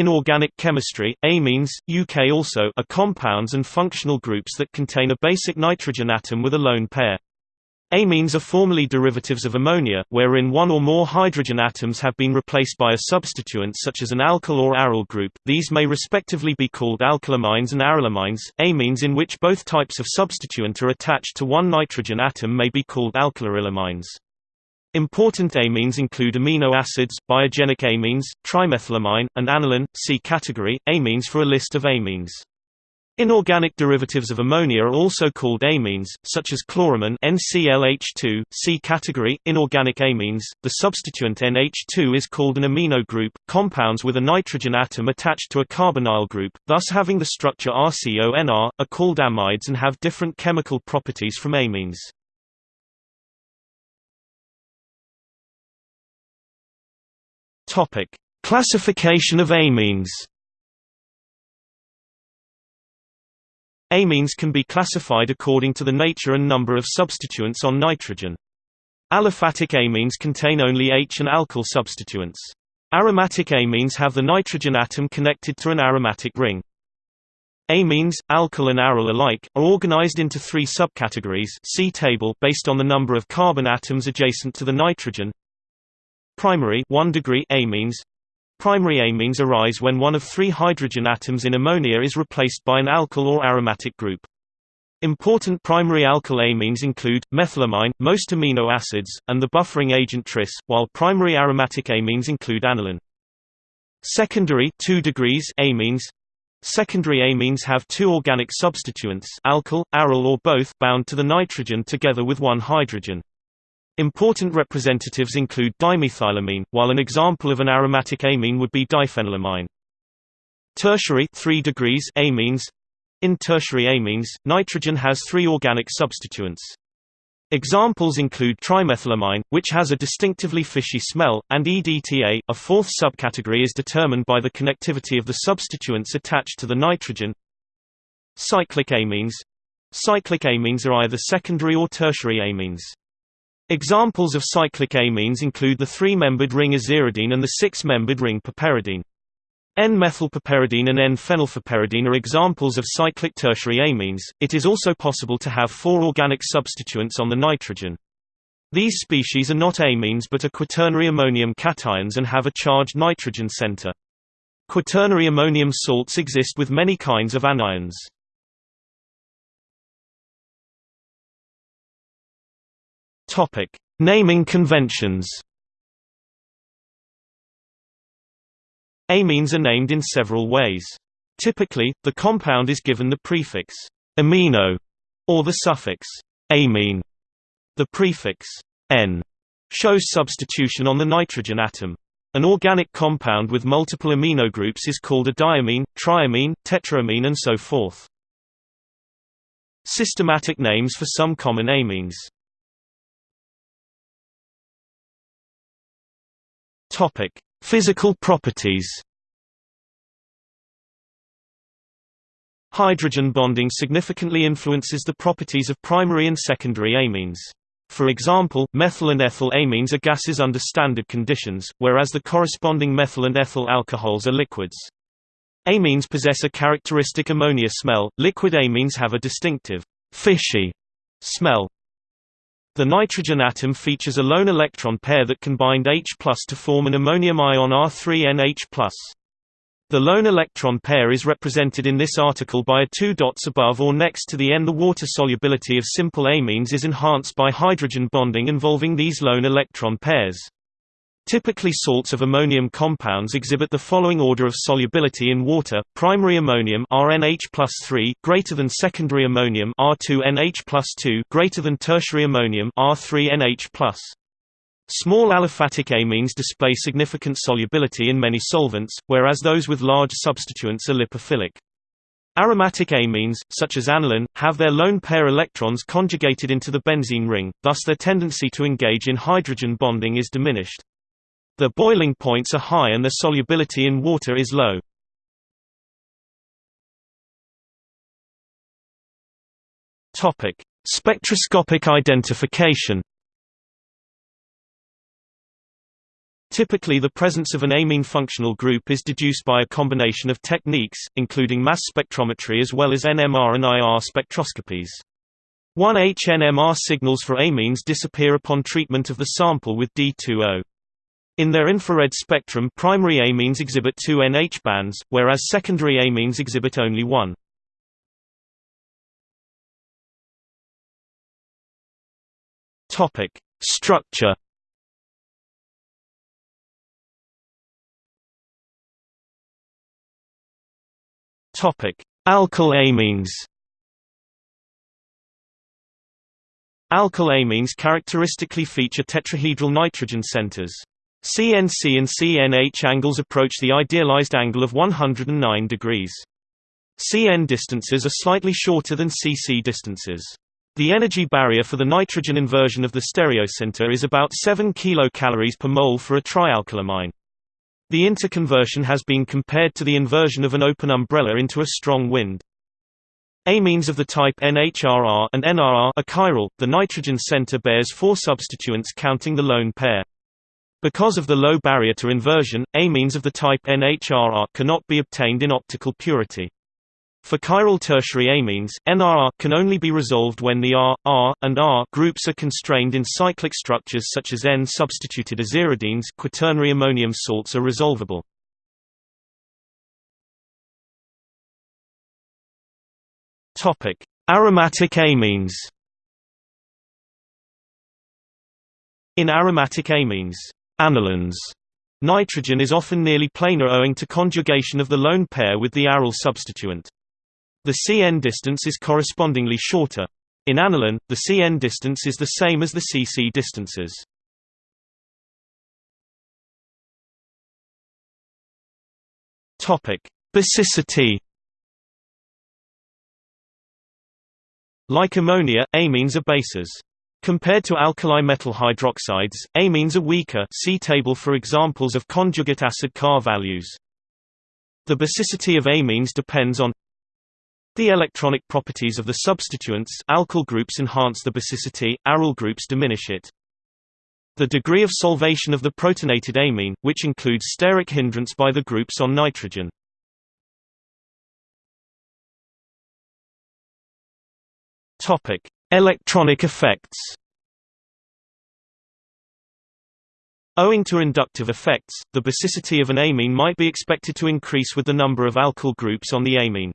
In organic chemistry, amines, UK also are compounds and functional groups that contain a basic nitrogen atom with a lone pair. Amines are formally derivatives of ammonia, wherein one or more hydrogen atoms have been replaced by a substituent such as an alkyl or aryl group. These may respectively be called alkylamines and arylamines. Amines in which both types of substituent are attached to one nitrogen atom may be called alkylarylamines. Important amines include amino acids, biogenic amines, trimethylamine, and aniline. See category, amines for a list of amines. Inorganic derivatives of ammonia are also called amines, such as chloramine NClH2. See category inorganic amines. The substituent NH2 is called an amino group. Compounds with a nitrogen atom attached to a carbonyl group, thus having the structure RCONR, are called amides and have different chemical properties from amines. Topic: Classification of amines. Amines can be classified according to the nature and number of substituents on nitrogen. Aliphatic amines contain only H and alkyl substituents. Aromatic amines have the nitrogen atom connected to an aromatic ring. Amines, alkyl and aryl alike, are organized into three subcategories see table based on the number of carbon atoms adjacent to the nitrogen. Primary 1 degree amines Primary amines arise when one of three hydrogen atoms in ammonia is replaced by an alkyl or aromatic group. Important primary alkyl amines include, methylamine, most amino acids, and the buffering agent tris, while primary aromatic amines include aniline. Secondary 2 degrees amines Secondary amines have two organic substituents alkyl, aryl or both bound to the nitrogen together with one hydrogen. Important representatives include dimethylamine, while an example of an aromatic amine would be diphenylamine. Tertiary 3 degrees amines In tertiary amines, nitrogen has three organic substituents. Examples include trimethylamine, which has a distinctively fishy smell, and EDTA. A fourth subcategory is determined by the connectivity of the substituents attached to the nitrogen. Cyclic amines Cyclic amines are either secondary or tertiary amines. Examples of cyclic amines include the three-membered ring aziridine and the six-membered ring piperidine. N-methylpiperidine and N-phenylpiperidine are examples of cyclic tertiary amines. It is also possible to have four organic substituents on the nitrogen. These species are not amines but are quaternary ammonium cations and have a charged nitrogen center. Quaternary ammonium salts exist with many kinds of anions. Topic: Naming conventions. Amines are named in several ways. Typically, the compound is given the prefix amino or the suffix amine. The prefix N shows substitution on the nitrogen atom. An organic compound with multiple amino groups is called a diamine, triamine, tetraamine and so forth. Systematic names for some common amines Topic: Physical properties. Hydrogen bonding significantly influences the properties of primary and secondary amines. For example, methyl and ethyl amines are gases under standard conditions, whereas the corresponding methyl and ethyl alcohols are liquids. Amines possess a characteristic ammonia smell, liquid amines have a distinctive, fishy smell. The nitrogen atom features a lone electron pair that can bind H to form an ammonium ion R3NH+. The lone electron pair is represented in this article by a two dots above or next to the N. The water solubility of simple amines is enhanced by hydrogen bonding involving these lone electron pairs. Typically salts of ammonium compounds exhibit the following order of solubility in water: primary ammonium (RNH+3) greater than secondary ammonium (R2NH+2) greater than tertiary ammonium (R3NH+). Small aliphatic amines display significant solubility in many solvents, whereas those with large substituents are lipophilic. Aromatic amines, such as aniline, have their lone pair electrons conjugated into the benzene ring, thus their tendency to engage in hydrogen bonding is diminished. The boiling points are high and their solubility in water is low. Topic: Spectroscopic identification. Typically the presence of an amine functional group is deduced by a combination of techniques, including mass spectrometry as well as NMR and IR spectroscopies. 1H-NMR signals for amines disappear upon treatment of the sample with D2O. In their infrared spectrum primary amines exhibit two NH bands, whereas secondary amines exhibit only one. Structure Topic: Alkyl amines. Alkyl amines characteristically feature tetrahedral nitrogen centers. CNC and CNH angles approach the idealized angle of 109 degrees. CN distances are slightly shorter than CC distances. The energy barrier for the nitrogen inversion of the stereocenter is about 7 kcal per mole for a trialkylamine. The interconversion has been compared to the inversion of an open umbrella into a strong wind. Amines of the type NHRR and NRR are chiral. The nitrogen center bears four substituents counting the lone pair. Because of the low barrier to inversion, amines of the type NHRR cannot be obtained in optical purity. For chiral tertiary amines, NRR can only be resolved when the R, R, and R groups are constrained in cyclic structures such as N-substituted aziridines quaternary ammonium salts are resolvable. Aromatic amines In aromatic amines, anilines, nitrogen is often nearly planar owing to conjugation of the lone pair with the aryl substituent. The Cn distance is correspondingly shorter. In aniline, the Cn distance is the same as the Cc distances. Topic: Basicity. Like ammonia, amines are bases. Compared to alkali metal hydroxides, amines are weaker see table for examples of conjugate acid CAR values. The basicity of amines depends on the electronic properties of the substituents alkyl groups enhance the basicity, aryl groups diminish it. The degree of solvation of the protonated amine, which includes steric hindrance by the groups on nitrogen. Electronic effects. Owing to inductive effects, the basicity of an amine might be expected to increase with the number of alkyl groups on the amine.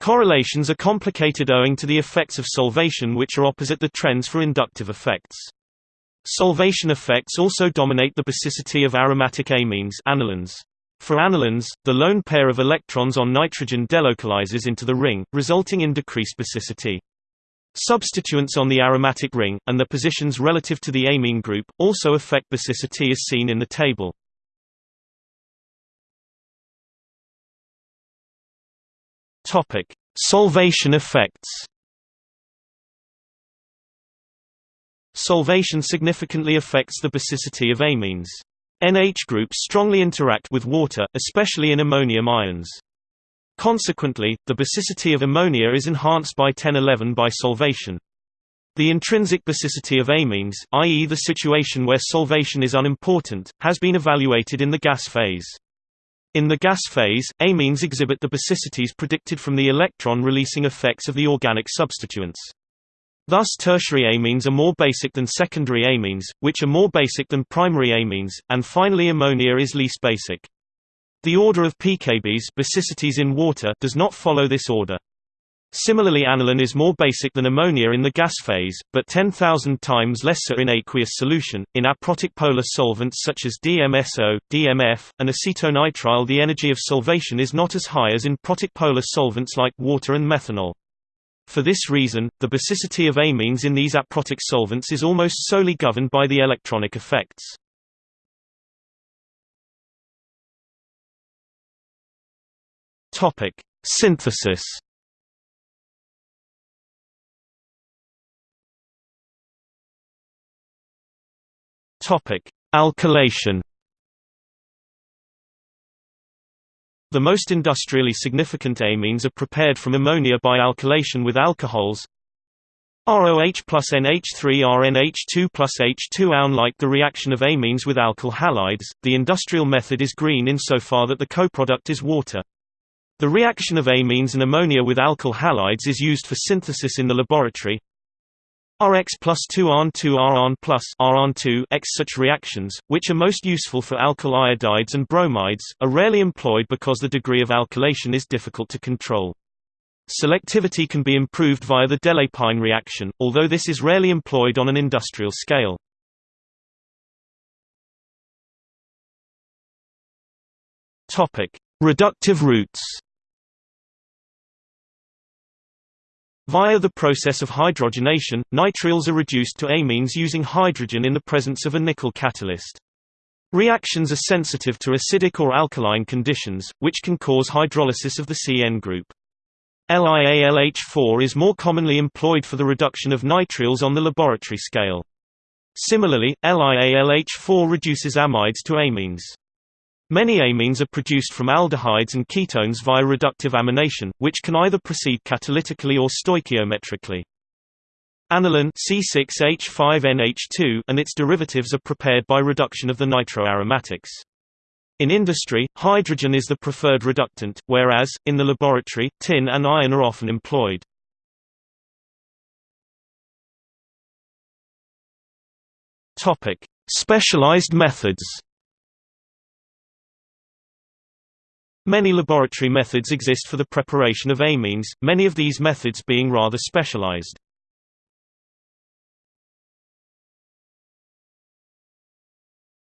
Correlations are complicated owing to the effects of solvation which are opposite the trends for inductive effects. Solvation effects also dominate the basicity of aromatic amines anilines. For anilines, the lone pair of electrons on nitrogen delocalizes into the ring, resulting in decreased basicity. Substituents on the aromatic ring, and the positions relative to the amine group, also affect basicity as seen in the table. Solvation effects. Solvation significantly affects the basicity of amines. NH groups strongly interact with water, especially in ammonium ions. Consequently, the basicity of ammonia is enhanced by 1011 by solvation. The intrinsic basicity of amines, i.e. the situation where solvation is unimportant, has been evaluated in the gas phase. In the gas phase, amines exhibit the basicities predicted from the electron-releasing effects of the organic substituents. Thus tertiary amines are more basic than secondary amines, which are more basic than primary amines, and finally ammonia is least basic. The order of pKb's basicities in water does not follow this order. Similarly aniline is more basic than ammonia in the gas phase, but 10,000 times lesser in aqueous solution. In aprotic polar solvents such as DMSO, DMF, and acetonitrile the energy of solvation is not as high as in protic polar solvents like water and methanol. For this reason, the basicity of amines in these aprotic solvents is almost solely governed by the electronic effects. Topic: Synthesis Topic: Alkylation. The most industrially significant amines are prepared from ammonia by alkylation with alcohols. ROH plus NH3 RNH2 plus H2 Unlike the reaction of amines with alkyl halides, the industrial method is green insofar that the coproduct is water. The reaction of amines and ammonia with alkyl halides is used for synthesis in the laboratory. Rx plus 2 RN 2 RN plus RN 2 X such reactions, which are most useful for alkyl iodides and bromides, are rarely employed because the degree of alkylation is difficult to control. Selectivity can be improved via the Delépine reaction, although this is rarely employed on an industrial scale. Reductive routes. Via the process of hydrogenation, nitriles are reduced to amines using hydrogen in the presence of a nickel catalyst. Reactions are sensitive to acidic or alkaline conditions, which can cause hydrolysis of the CN group. LiAlH4 is more commonly employed for the reduction of nitriles on the laboratory scale. Similarly, LiAlH4 reduces amides to amines. Many amines are produced from aldehydes and ketones via reductive amination, which can either proceed catalytically or stoichiometrically. Aniline C6H5NH2 and its derivatives are prepared by reduction of the nitroaromatics. In industry, hydrogen is the preferred reductant, whereas, in the laboratory, tin and iron are often employed. Specialized methods Many laboratory methods exist for the preparation of amines, many of these methods being rather specialized.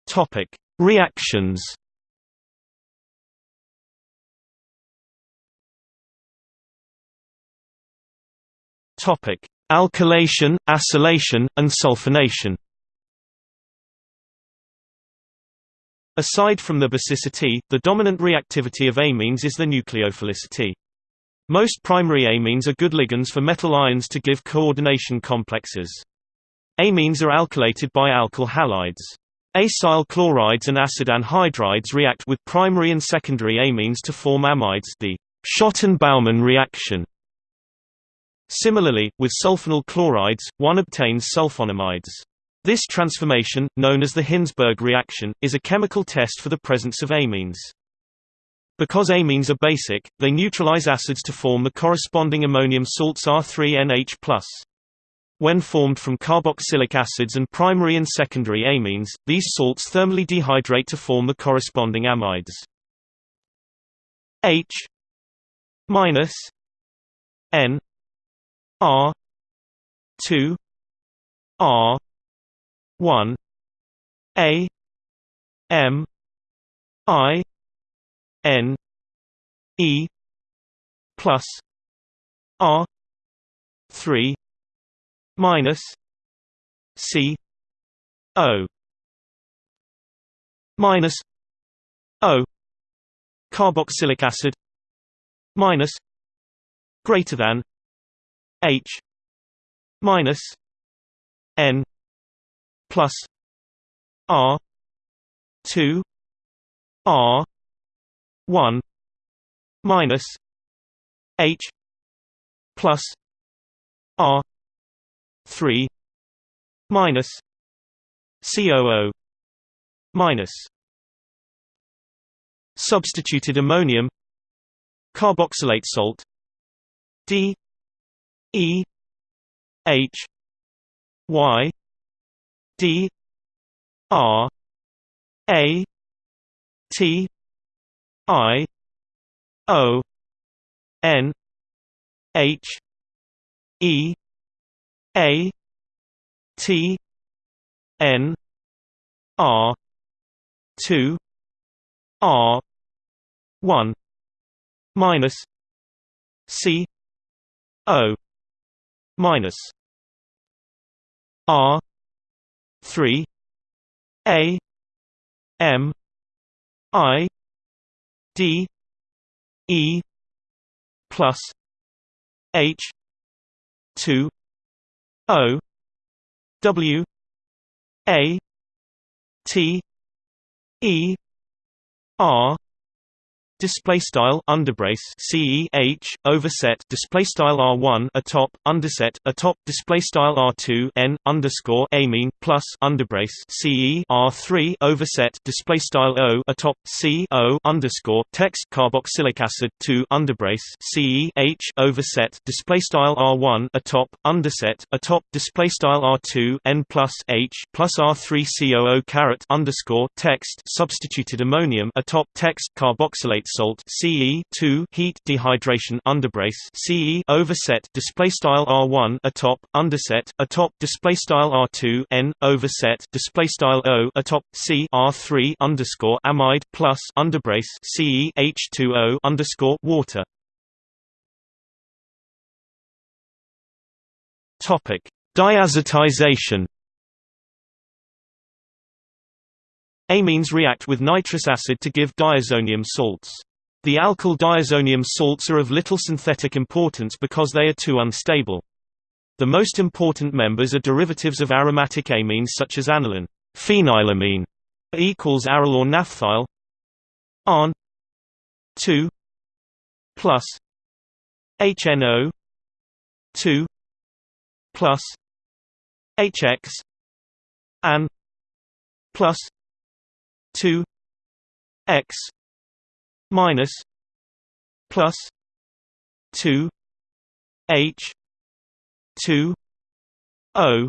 Topic: Reactions. Topic: Alkylation, acylation, and sulfonation. Aside from the basicity, the dominant reactivity of amines is the nucleophilicity. Most primary amines are good ligands for metal ions to give coordination complexes. Amines are alkylated by alkyl halides. Acyl chlorides and acid anhydrides react with primary and secondary amines to form amides the Schotten-Baumann reaction. Similarly, with sulfonyl chlorides, one obtains sulfonamides. This transformation, known as the Hinsberg reaction, is a chemical test for the presence of amines. Because amines are basic, they neutralize acids to form the corresponding ammonium salts R3NH+. When formed from carboxylic acids and primary and secondary amines, these salts thermally dehydrate to form the corresponding amides. H minus N R 2 R 1 a m i n e plus r 3 minus c o minus o carboxylic acid minus greater than h minus n plus R two R one minus H plus R three minus COO minus substituted ammonium carboxylate salt D E H Y D R A T I O N H E A T N R two R one minus C O minus R three A M I D E plus H two O W A T E R display style underbrace ce h overset display style r1 atop underset atop display style r2 n underscore amine plus underbrace ce r3 overset display style o atop c o underscore text carboxylic acid 2 underbrace ce h overset display style r1 atop underset atop display style r2 n plus h plus r3 coo caret underscore text substituted ammonium atop text carboxylate salt Ce 2 heat dehydration underbrace Ce overset display style R1 atop underset atop display style R2 N overset display style O atop C R3 underscore amide plus underbrace Ce H2O underscore water. Topic. Diazotization Amines react with nitrous acid to give diazonium salts. The alkyl diazonium salts are of little synthetic importance because they are too unstable. The most important members are derivatives of aromatic amines such as aniline, phenylamine equals aryl or naphthyl, AN 2 plus HNO 2 plus HX AN plus 2 x minus plus 2 h 2 o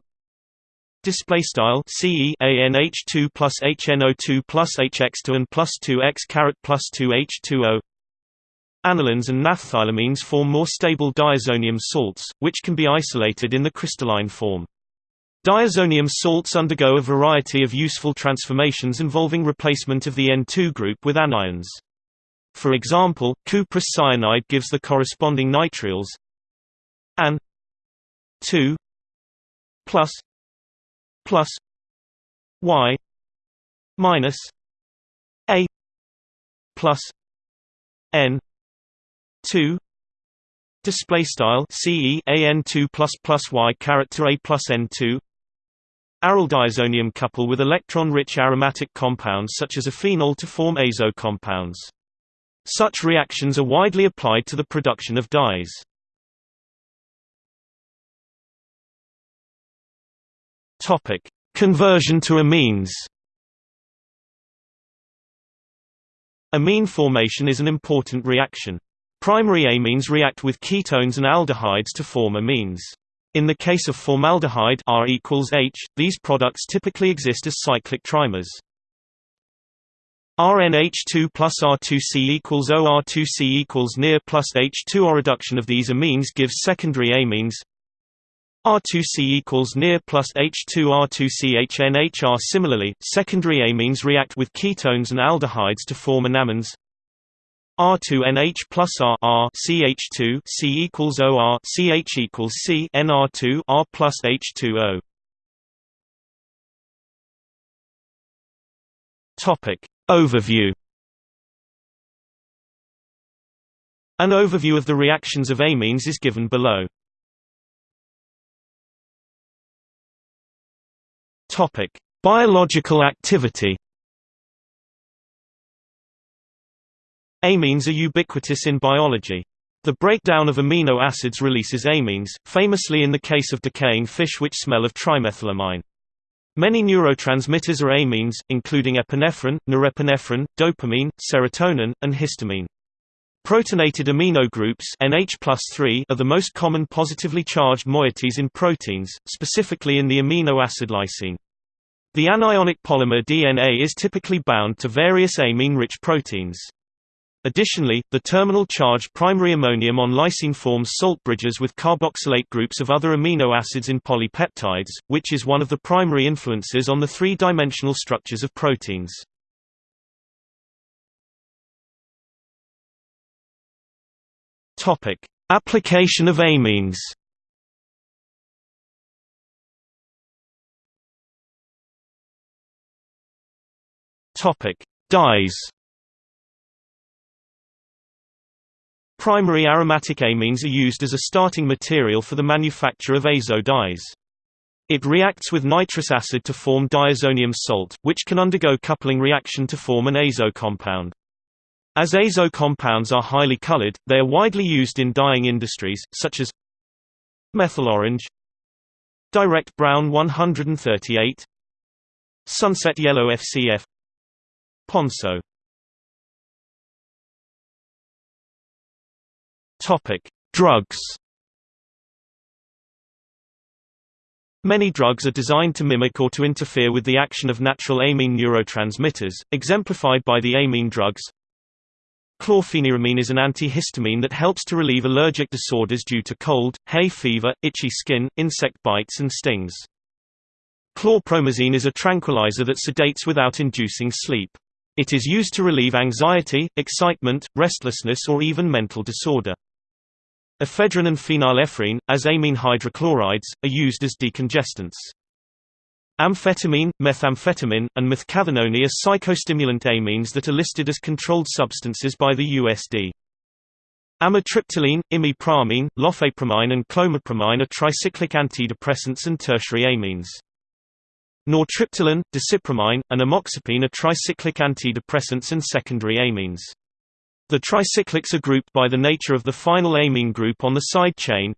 Display style C E A N H two plus H N O two plus H X two and plus two X caret plus two H two O Anilines and naphthylamines form more stable diazonium salts, which can be isolated in the crystalline form. Diazonium salts undergo a variety of useful transformations involving replacement of the N2 group with anions. For example, cuprous cyanide gives the corresponding nitriles An 2 plus plus Y minus A plus N 2 display style ce an 2 plus plus y character a plus n 2 Aryl diazonium couple with electron-rich aromatic compounds such as a phenol to form azo compounds. Such reactions are widely applied to the production of dyes. Topic: Conversion to imines. Imine formation is an important reaction. Primary amines react with ketones and aldehydes to form imines. In the case of formaldehyde R equals H, these products typically exist as cyclic trimers. RNH2 plus R2C equals OR2C equals near plus H2 or reduction of these imines gives secondary amines. R2C equals near plus H2 R2CHNHR Similarly, secondary amines react with ketones and aldehydes to form enamines R2NH plus R, R CH2 C equals OR CH equals C NR2 R plus H2O. Topic Overview An overview of the reactions of amines is given below. Topic Biological activity Amines are ubiquitous in biology. The breakdown of amino acids releases amines, famously in the case of decaying fish which smell of trimethylamine. Many neurotransmitters are amines, including epinephrine, norepinephrine, dopamine, serotonin, and histamine. Protonated amino groups NH are the most common positively charged moieties in proteins, specifically in the amino acid lysine. The anionic polymer DNA is typically bound to various amine-rich proteins. Additionally, the terminal charge primary ammonium on lysine forms salt bridges with carboxylate groups of other amino acids in polypeptides, which is one of the primary influences on the three-dimensional structures of proteins. Application of amines. Dyes. Primary aromatic amines are used as a starting material for the manufacture of azo dyes. It reacts with nitrous acid to form diazonium salt, which can undergo coupling reaction to form an azo compound. As azo compounds are highly colored, they are widely used in dyeing industries, such as methyl orange, direct brown 138, sunset yellow FCF, ponceau. Topic: Drugs. Many drugs are designed to mimic or to interfere with the action of natural amine neurotransmitters, exemplified by the amine drugs. Chlorpheniramine is an antihistamine that helps to relieve allergic disorders due to cold, hay fever, itchy skin, insect bites and stings. Chlorpromazine is a tranquilizer that sedates without inducing sleep. It is used to relieve anxiety, excitement, restlessness or even mental disorder. Ephedrine and phenylephrine, as amine hydrochlorides, are used as decongestants. Amphetamine, methamphetamine, and methcathinone are psychostimulant amines that are listed as controlled substances by the USD. Amitriptyline, imipramine, lofepramine and clomipramine are tricyclic antidepressants and tertiary amines. Nortriptyline, desipramine, and amoxapine are tricyclic antidepressants and secondary amines. The tricyclics are grouped by the nature of the final amine group on the side chain.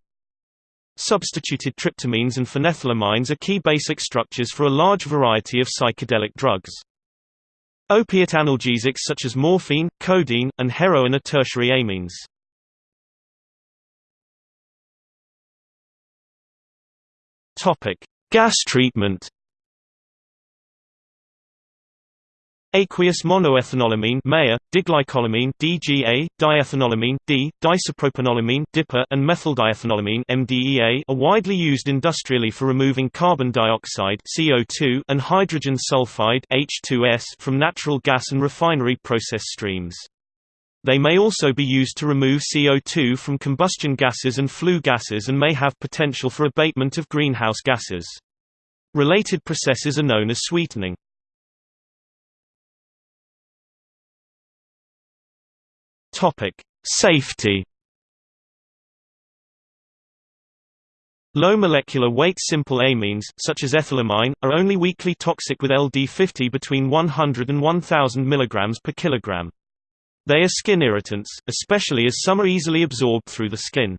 Substituted tryptamines and phenethylamines are key basic structures for a large variety of psychedelic drugs. Opiate analgesics such as morphine, codeine, and heroin are tertiary amines. Gas treatment. Aqueous monoethanolamine (MEA), diglycolamine (DGA), diethanolamine (D), diisopropanolamine (DIPA), and methyldiethanolamine (MDEA) are widely used industrially for removing carbon dioxide (CO2) and hydrogen sulfide (H2S) from natural gas and refinery process streams. They may also be used to remove CO2 from combustion gases and flue gases and may have potential for abatement of greenhouse gases. Related processes are known as sweetening. Topic: Safety. Low molecular weight simple amines, such as ethylamine, are only weakly toxic with LD50 between 100 and 1000 mg per kilogram. They are skin irritants, especially as some are easily absorbed through the skin.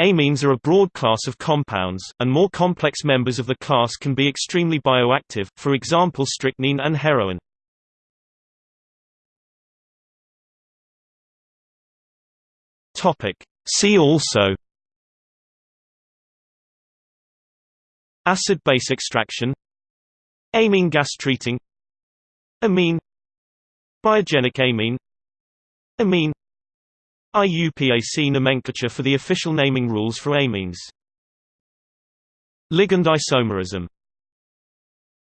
Amines are a broad class of compounds, and more complex members of the class can be extremely bioactive, for example strychnine and heroin. Topic. See also Acid-base extraction Amine gas treating Amine Biogenic amine Amine IUPAC nomenclature for the official naming rules for amines Ligand isomerism